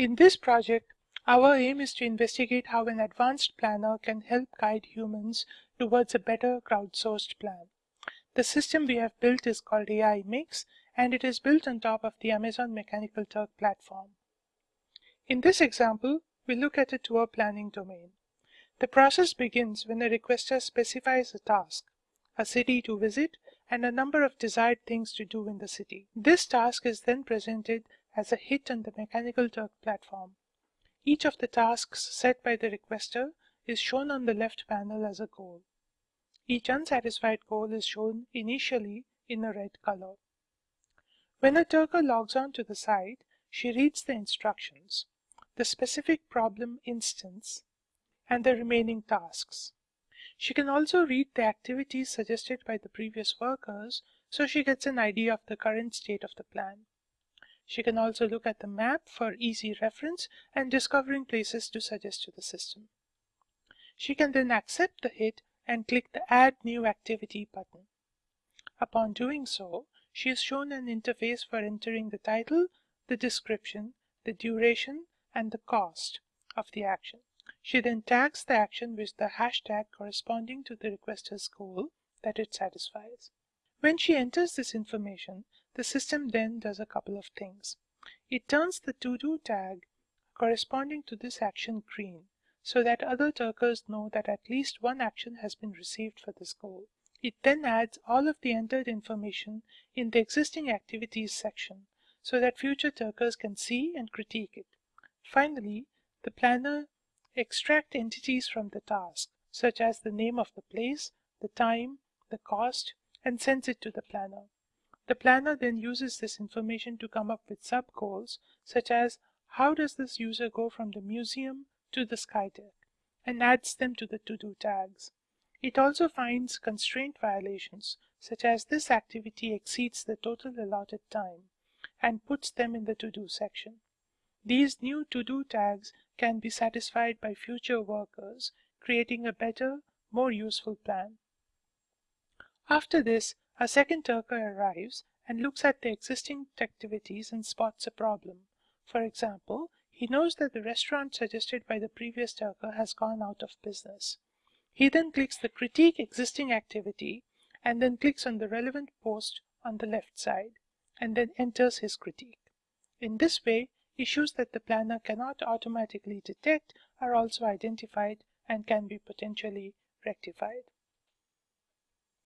In this project, our aim is to investigate how an advanced planner can help guide humans towards a better crowdsourced plan. The system we have built is called AI Mix, and it is built on top of the Amazon Mechanical Turk platform. In this example, we look at a tour planning domain. The process begins when a requester specifies a task, a city to visit, and a number of desired things to do in the city. This task is then presented as a hit on the Mechanical Turk platform. Each of the tasks set by the requester is shown on the left panel as a goal. Each unsatisfied goal is shown initially in a red color. When a Turker logs on to the site, she reads the instructions, the specific problem instance, and the remaining tasks. She can also read the activities suggested by the previous workers so she gets an idea of the current state of the plan. She can also look at the map for easy reference and discovering places to suggest to the system. She can then accept the hit and click the Add New Activity button. Upon doing so, she is shown an interface for entering the title, the description, the duration, and the cost of the action. She then tags the action with the hashtag corresponding to the requester's goal that it satisfies. When she enters this information, the system then does a couple of things. It turns the to-do tag corresponding to this action green so that other Turkers know that at least one action has been received for this goal. It then adds all of the entered information in the existing activities section so that future Turkers can see and critique it. Finally, the planner extracts entities from the task, such as the name of the place, the time, the cost, and sends it to the planner. The planner then uses this information to come up with sub-goals, such as how does this user go from the museum to the Skydeck, and adds them to the to-do tags. It also finds constraint violations, such as this activity exceeds the total allotted time, and puts them in the to-do section. These new to-do tags can be satisfied by future workers, creating a better, more useful plan. After this, a second Turker arrives and looks at the existing activities and spots a problem. For example, he knows that the restaurant suggested by the previous Turker has gone out of business. He then clicks the critique existing activity and then clicks on the relevant post on the left side and then enters his critique. In this way, Issues that the planner cannot automatically detect are also identified and can be potentially rectified.